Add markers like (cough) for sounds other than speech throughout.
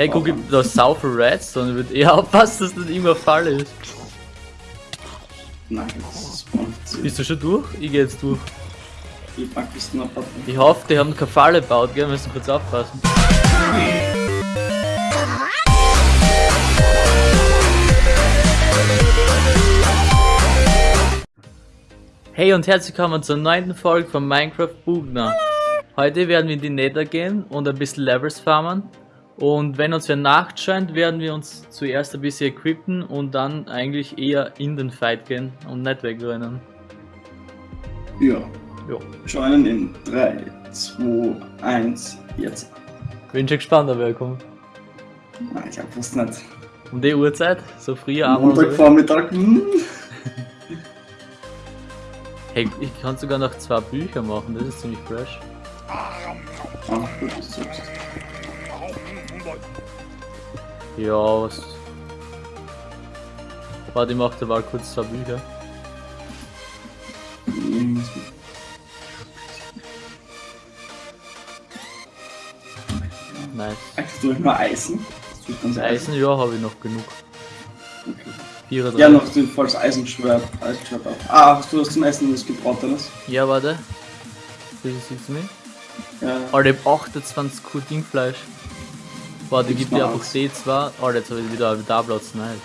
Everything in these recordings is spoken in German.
Hey, guck, da ist sau viel Redstone. Ich würde eher (laughs) aufpassen, dass das nicht irgendwo Fall ist. Nein, das zu. Bist du schon durch? Ich geh jetzt durch. Ich pack bis noch ab. Ich hoffe, die haben keine Falle gebaut, gell? Wir müssen kurz aufpassen. Hey und herzlich willkommen zur neunten Folge von Minecraft Bugner. Heute werden wir in die Nether gehen und ein bisschen Levels farmen. Und wenn uns wer Nacht scheint, werden wir uns zuerst ein bisschen equippen und dann eigentlich eher in den Fight gehen und nicht wegrennen. Ja. Jo. Joinen in 3, 2, 1, jetzt. Bin schon gespannt, ob wer kommt. Nein, ich hab fast nicht. Um die Uhrzeit, so früh abends. Montagvormittag. Hm. (laughs) Hey, ich kann sogar noch zwei Bücher machen, das ist ziemlich fresh. Ah, gut, das sagst. Ja, was. Warte, ich mach da mal kurz zwei Bücher. Nice. Hast du immer Eisen? Ganz Eisen, ja, habe ich noch genug. Okay. 34. Ja, noch den falls Eisenschwert. Eisenschwert auch. Ah, hast du was zum Essen, das gebratenes? Ja, warte. Wie siehst du mich? Ja. Alter, ich hab 28 Kuh Dingfleisch. Warte, Gib's gib dir einfach aus. D2. Alter, jetzt habe ich wieder da Platz. Nice.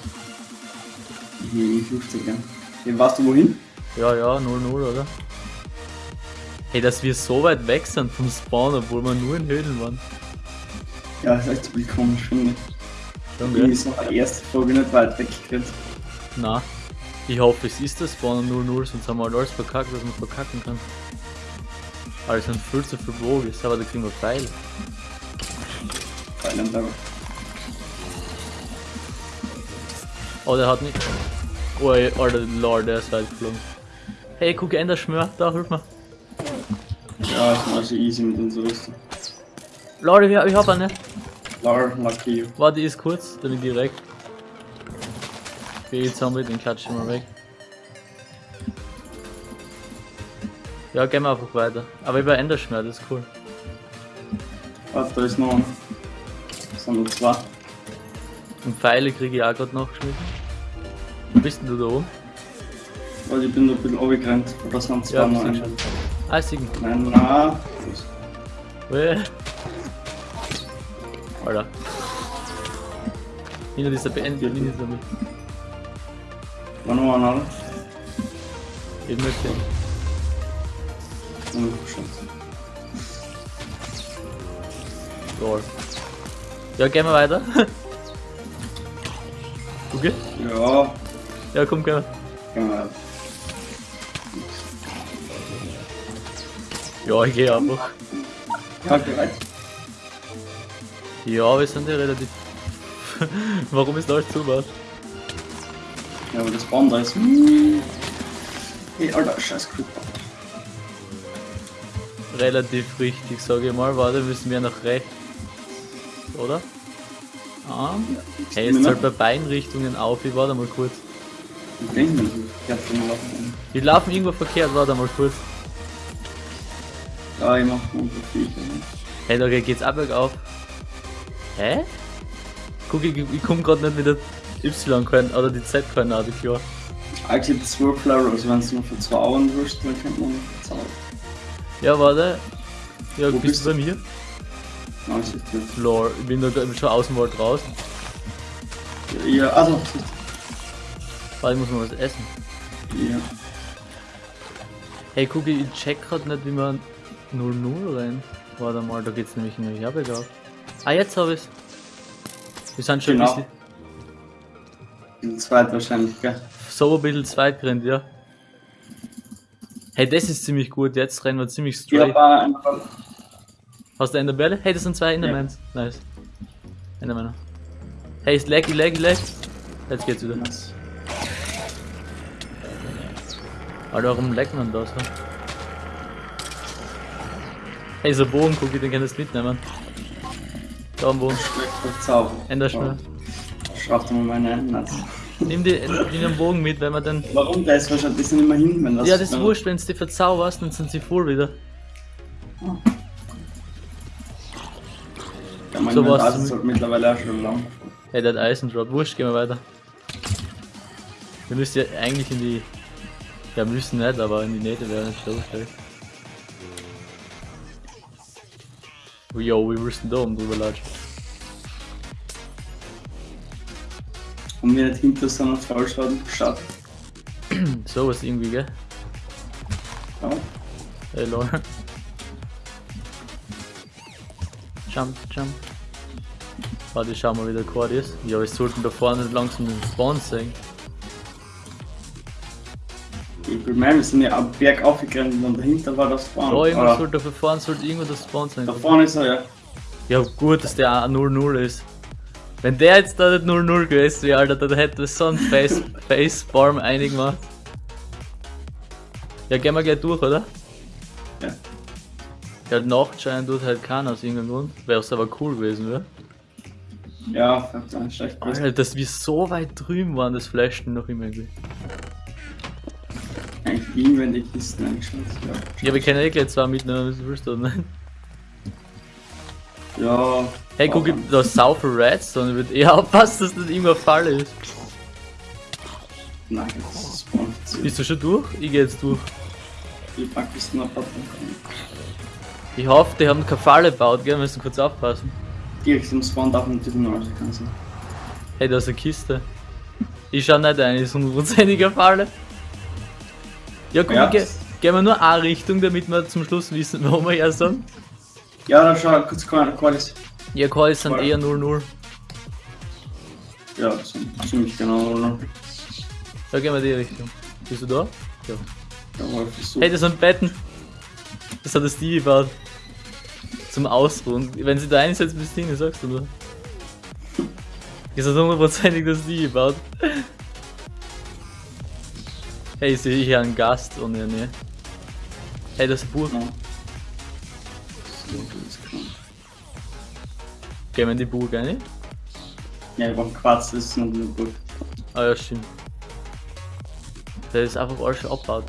Hier, 50, ja. Hey, weißt du wohin? Ja, ja, 0-0, oder? Hey, dass wir so weit weg sind vom Spawn, obwohl wir nur in Höhlen waren. Ja, das ist echt ziemlich komisch, finde ich. Schon, gell? ist noch die erste Folge nicht weit weggekriegt. Na. Ich hoffe, es ist das Spawn 0-0, sonst haben wir halt alles verkackt, was man verkacken kann. Aber es sind viel zu viele Bogies, aber da kriegen wir Pfeile. Einem Level. Oh, der hat nicht. Oh, Alter, Lord, der ist weit geflogen. Hey, guck, Ender Schmör, da, hilf mir. Ja, ich mache sie easy mit unserer Rüstung. Lord, ich, ich hab eine. Lar, lucky you. Warte, ist kurz, damit direkt. Okay, jetzt haben wir den Klatsch mal weg. Ja, gehen wir einfach weiter. Aber über Enderschmer, das ist cool. Warte, da ist noch einer. Das sind nur zwei. Und Pfeile kriege ich auch gerade noch geschmissen. Wo bist denn du da oben? Weil ich bin da ein bisschen runtergerannt. Oder sind zwei Ja, schon. Ah, Siegen. Nein, nein. Weh. Alter. Hinter dieser beendeten Linie damit. War noch einer, oder? Eben nicht sehen. Oh, Scheiße. Lol. Ja, gehen wir weiter. Okay? Ja, Ja, komm, gehen wir. gehen wir. Ja, ich gehe einfach. Ja, bereit. Ja, wir sind ja relativ. (laughs) Warum ist da alles zu was? Ja, aber das Baum da ist. Hey, Alter, scheiß Creeper. Relativ richtig, sage ich mal. Warte, müssen wir nach rechts. Oder? Ah. Hey, es zahlt bei beiden Richtungen auf. Ich warte mal kurz. Ich ich schon laufen. Wir laufen irgendwo verkehrt, warte mal kurz. Ja, ich mach unsere Viecher. Hey, da geht's ab bergauf. Hä? Guck, ich, ich komm grad nicht mit der Y-Koordinate oder die Z-Koordinate klar. Eigentlich 12 Levels, wenn es nur für 2 Augen wirst, dann kennt man bezahlen. Ja, warte. Ja, Wo bist, bist du bei mir? Ist nicht. Lol, ich bin da schon aus dem Wald raus. Ja, also, ich muss mal was essen. ja. Hey, guck, ich check grad nicht, wie man 0-0 rennt. Warte mal, da geht's nämlich in die Herberge Ah, jetzt hab ich's. Wir sind schon Genau. ein bisschen, Den zweiten wahrscheinlich, gell? so ein bisschen zweit gerannt, ja. Hey, das ist ziemlich gut, jetzt rennen wir ziemlich Ich straight. hab auch einfach. Hast du Enderbälle? Hey, das sind zwei Endermans. Nice. Endermänner. Hey, ist laggy, laggy, lag. Jetzt geht's wieder. Was? Alter, warum laggt man da so? Hey, so Bogen, guck, den kannst du mitnehmen. Da am Bogen. Schlechter Zauber. Enderschnur. Schraub dir mal meine Hände. Nimm die, nimm den Bogen mit, wenn man den. Warum? Der ist wahrscheinlich das sind immer hin, wenn das. Ja, das ist wurscht, wenn du die verzauberst, dann sind sie voll wieder. Ja, mein So mein was Basis zum- sollte mittlerweile auch schon lang. Hey, der hat Eisendrop. Wurscht, gehen wir weiter. Wir müssen ja eigentlich in die. Ja, müssen nicht, aber in die Nähte wäre nicht so schlecht. Yo, wir müssen da oben drüber latschen. Und wir nicht hinter so einer Fallschaden geschaut. (clears throat) So was irgendwie, gell? Ja. Hey, lol. Jump, jump. Warte, ich schau mal, wie der Chord ist. Ja, wir sollten da vorne langsam den Spawn sehen. Ich meine, wir sind ja am Berg aufgegangen und dahinter war das Spawn. Oh, irgendwo sollte da vorne sollte irgendwo der Spawn sein. da vorne ist er ja. Ja, gut, dass der auch 0-0 ist. Wenn der jetzt da nicht 0-0 gewesen wäre, Alter, dann hätte es so ein Face, (laughs) Facepalm eingemacht. Ja, gehen wir gleich durch, oder? Ja. Ja, Nachtschein tut halt keiner aus irgendeinem Grund. Wäre es aber cool gewesen, oder? Ja, verdammt schlecht. Alter, dass wir so weit drüben waren, das flasht noch immer irgendwie. Eigentlich ihn, wenn die Kisten angeschaut ja. Ja, wir können eh gleich zwei mitnehmen, was willst du, ne? Ja. Hey, guck, da ist sau viel Redstone, würde eher aufpassen, dass das irgendwo ein Fall ist. Nein, das ist Spawn. Bist du schon durch? Ich geh jetzt durch. Die Packkisten abpacken können. Ich hoffe, die haben keine Falle gebaut, gell? Wir müssen kurz aufpassen. Direkt im Spawn darf man natürlich kann sein. Hey, da ist eine Kiste. Ich schau nicht ein, ist hundertprozentiger Falle. Ja, guck, Ja. ge gehen wir nur eine Richtung, damit wir zum Schluss wissen, (laughs) wo wir her sind. Ja, da schau kurz Qualis. Ja, Calls sind eher 0-0. Ja, das ziemlich genau. Oder? Da gehen wir die Richtung. Bist du da? Ja. Versucht. Hey, das sind Betten. Das hat der Stevie gebaut. Zum Ausruhen. Wenn sie da einsetzt, bist du sagst du nur. Das hat hundertprozentig der Stevie gebaut. Hey, ich sehe hier einen Gast und ja, ne. Hey, das ist ein Buch. Ja. Das ist. Gehen wir in die Burg rein? Ja, ich brauch Quarz, das ist noch eine Burg. Ah ja, stimmt. Der ist einfach alles schon abgebaut.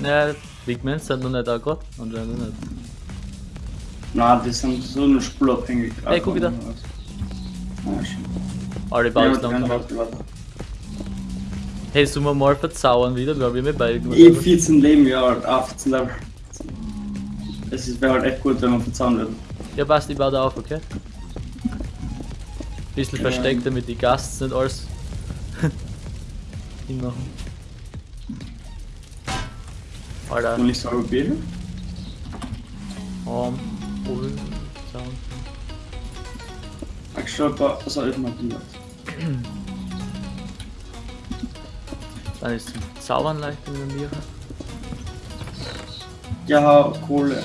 Naja, Pigments sind noch nicht da gerade. Noch nicht. Na, die sind so nur spurabhängig. Hey, guck wieder. Ja, schon. Alle Ja, bauen warte, langsam. Hey, sollen wir mal verzaubern wieder? Wir haben immer beide gemacht. Ich hab 14 Leben, ja, halt, ah, 14 Level. Es wäre halt echt gut, wenn man verzahnen würde. Ja, passt, ich baue da auf, okay? Bisschen Ja. versteckt, damit die Gasts nicht alles (laughs) hinmachen. Alter, Und ich sage Bier. um, Bull, Sound. Ich schau was soll ich mal gemacht? Dann ist zum Zaubern leicht in der Niere. Ja, Kohle.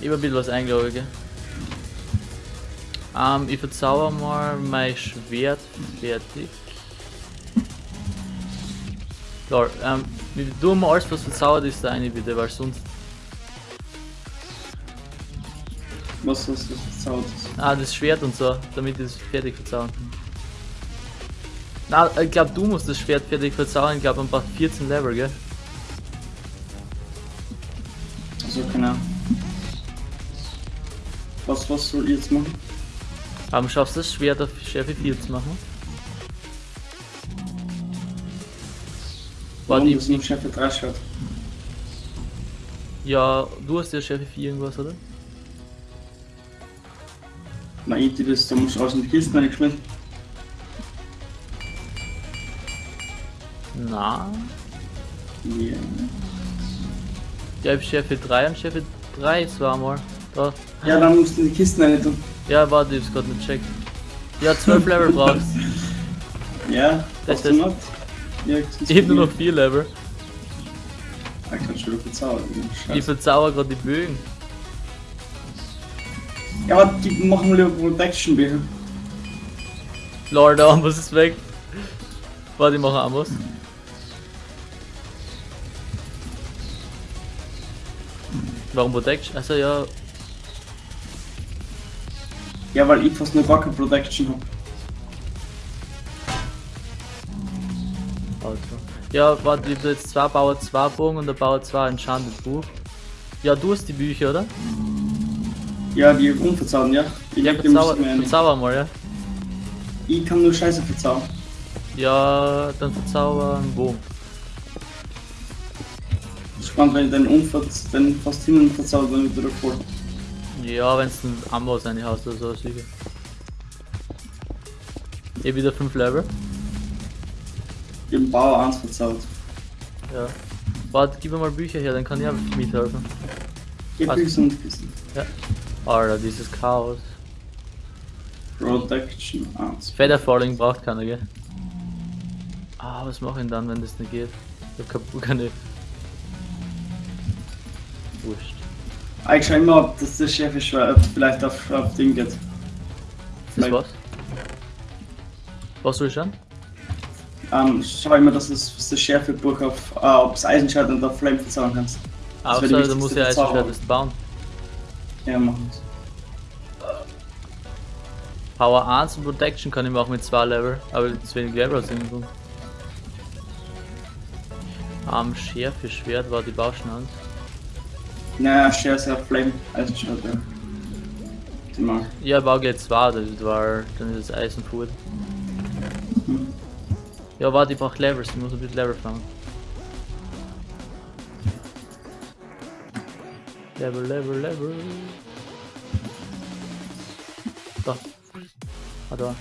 Ich hab ein bisschen was eingeloggt, gell? Ähm, ich verzauber mal mein Schwert fertig. Lol, ähm, wir tun mal alles was verzaubert ist da eine bitte, weil sonst. Was hast du verzaubert? Ah, das Schwert und so, damit ich es fertig verzaubern kann. Na, ich glaube du musst das Schwert fertig verzaubern, ich glaube man braucht 14 Level, gell? Also, keine Ahnung. Was, was soll ich jetzt machen? Aber schaffst du das Schwert auf Schärfe 4 zu machen? Warte, Warum ich, das nicht Chef 3 schaut? ja, du hast ja Schärfe 4 irgendwas, oder? Na, ich die das, da musst du aus den Kisten reingeschmissen. Na, Ja. ja, ich hab Schärfe 3 und Schärfe 3 zweimal. Da. Ja, dann musst du die Kisten rein tun. Ja, warte, ich hab's gerade nicht checkt. Ja, 12 Level (laughs) brauchst Ja, Das ist-? Ja, Ich hab nur noch 4 Level. Ich kann schon wieder verzaubern. Ich Scheiße. verzauber gerade die Bögen. Ja, aber die machen lieber Protection Bier. Lol, der Ambus ist weg. Warte, ich mache Ambus. Warum Protection? Also ja, Ja, weil ich fast gar keine Protection hab. oh, Ja, warte, ich hab jetzt zwei Bauer 2 Bogen und der Bauer 2 Enchanted Buch. Ja, du hast die Bücher, oder? Ja, die unverzaubern, ja. Ich Ja, verzauber, ich verzauber mal, ja. Ich kann nur Scheiße verzaubern. Ja, dann verzauber einen Bogen. Spannend, wenn ich den Unverz den fast hin verzaubert, dann wieder voll. Ja, wenn es ein Amboss eine hast oder so, sicher. Eh wieder 5 Level. Ich hab den Bauer 1 verzaubert. Ja. Warte, gib mir mal Bücher her, dann kann ich einfach mithelfen. Gib Was? Büchse und Kissen. Ja. Alter, dieses Chaos. Protection 1. Feather Falling braucht keiner, gell? Ah, was mache ich denn dann, wenn das nicht geht? Ich hab kaputt keine. Wurscht. Ich schau immer, ob das der Chef ist, ob vielleicht auf, auf Ding geht. Vielleicht- war's? Was soll ich schon? Ähm, schau immer, dass das, das Schärfebuch auf, äh, ob es Eisenschwert und auf Flame verzaubern kannst. Ah, wäre die da wichtigste muss ich Eisenschwert erst bauen. Ja, machen wir's. Power 1 und Protection kann ich machen mit 2 Level, aber zu wenig Level aus irgendwo. Am Schärfe Schwert war die Bauschnand. Naja, ist ja Flame, Eisenschwert, ja. Die mag. Ja, ich baue gleich 2, das war dann ist das Eisen fort. Mhm. Ja, warte, ich brauch Levels, ich muss ein bisschen Level fangen. Level, Level, Level. Da. Ah, da.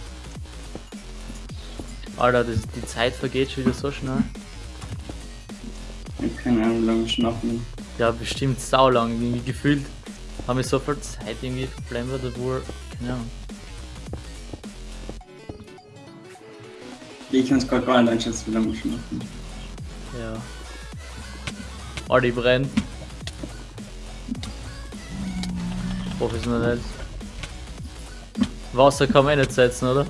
Alter, das, die Zeit vergeht schon wieder so schnell. Ich hab keine Ahnung, wie Ja, bestimmt saulang. Irgendwie gefühlt haben wir so viel Zeit irgendwie verplempert, obwohl, keine Ahnung. Ich kann es gerade gar nicht einschätzen, wie lange ich schon aufnehmen. Ja. Oh, die brennt. Professionell. Wasser kann man eh nicht setzen, oder?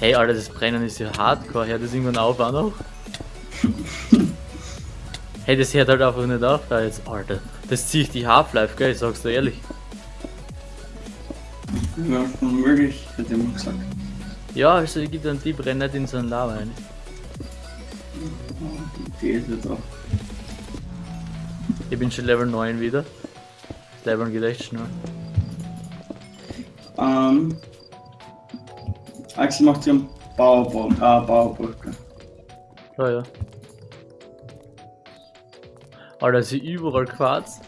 Hey, Alter, das Brennen ist ja hardcore. Hört das irgendwann auf auch noch? Hey, das hört halt einfach nicht auf da jetzt, Alter. Das ziehe ich die Half-Life, gell? Ich sag's dir ehrlich. Ja, schon möglich, hätte mal gesagt. Ja, also ich gebe dann die Brenn nicht in so ein Lava rein. Die ist ja da. Ich bin schon Level 9 wieder. Das Leveln geht echt schnell. Ähm. Axel macht hier einen Bauerbaum, äh, Bauerbrücke. Ja, ja. Alter, ist überall Quarz.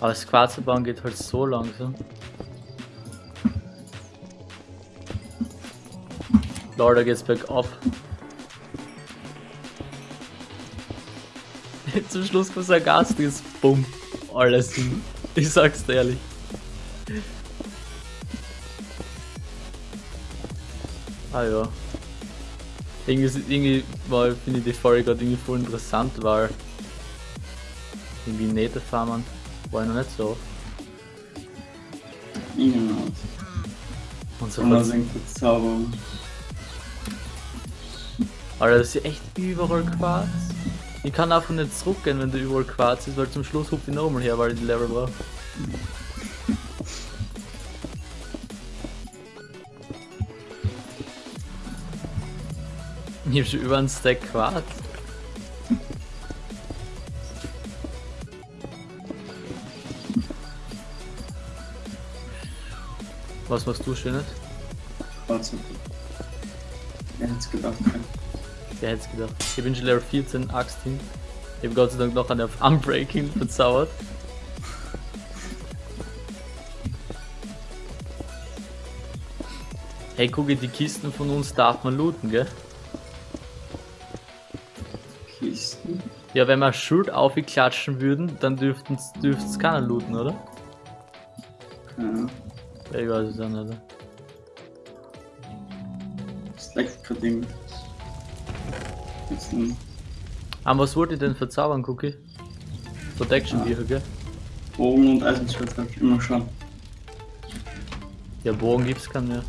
Aber das Quarzbauen geht halt so langsam. Lol, da geht's bergab. (laughs) Zum Schluss kommt ein garstiges Bumm. Alles hin. Ich sag's dir ehrlich. Ah ja. Irgendwie, irgendwie mal finde ich die Folge gerade irgendwie voll interessant, weil irgendwie Nether farmen war ich noch nicht so. In und so singt Verzauberung. Alter, das ist echt überall Quarz. Ich kann einfach nicht zurückgehen, wenn da überall Quarz ist, weil zum Schluss hupft ich nochmal her, weil ich die Level brauche. Hab schon über einen Stack Quarz. Was machst du Schönes? Warte. Wer hätte gedacht? Wer hätte gedacht? Ich bin schon Level 14 Axt hin. Ich hab Gott sei Dank noch eine auf Unbreaking verzaubert. Hey, gucke, die Kisten von uns darf man looten, gell? Kisten. Ja, wenn wir Schuld aufklatschen würden, dann dürfte es keiner looten, oder? Ja. Ja, ich weiß es auch nicht. Das leckt gerade ein Aber was wollt ihr denn verzaubern, Cookie? Protection Ah. Bücher, gell? Bogen und Eisenschwert hab ich immer schon. Ja, Bogen gibt's keinen mehr.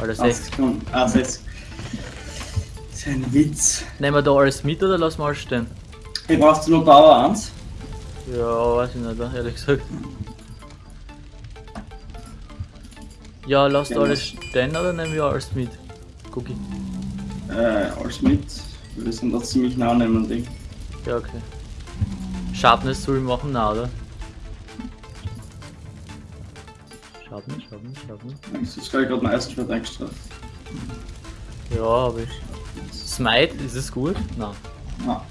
Alter, 60. 80 Sekunden. Ah, 60. Das ist ein Witz. Nehmen wir da alles mit oder lassen wir alles stehen? Hey, brauchst du nur Power 1? Ja, weiß ich nicht, ehrlich gesagt. Ja, lasst Ja, alles stehen oder nehmen wir alles mit? Cookie. Äh, alles mit. Wir sind da ziemlich nah nebeneinander. Ja, okay. Sharpness soll ich machen, na, oder? Sharpness, Sharpness, Sharpness. Ich ist gerade ein Eisenschwert extra. Ja, hab ich. Smite, ist es gut? Nein. Ah.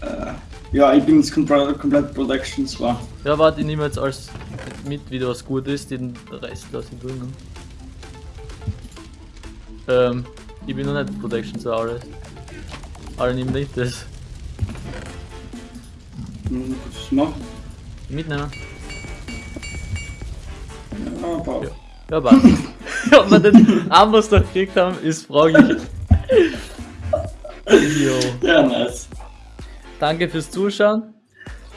Äh, ja, ich bin jetzt komplett, komplett Protection zwar. Ja, warte, ich nehme jetzt alles mit, wie was gut ist, den Rest lasse ich drin. Ähm, ich bin noch nicht Protection zu alles. Aber nimm nicht das. Hm, Was noch? Mitnehmen. Ja, aber. Ja. Ja, passt. (laughs) (laughs) Ob wir den Amboss noch gekriegt haben, ist fraglich. Jo. Ja, nice. Danke fürs Zuschauen.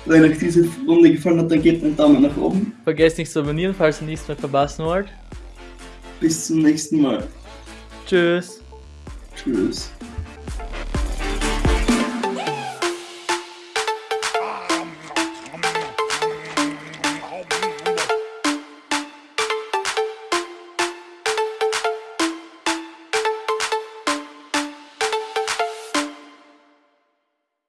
Wenn euch diese Runde gefallen hat, dann gebt einen Daumen nach oben. Vergesst nicht zu abonnieren, falls ihr nichts mehr verpassen wollt. Bis zum nächsten Mal. Tschüss. Tschüss.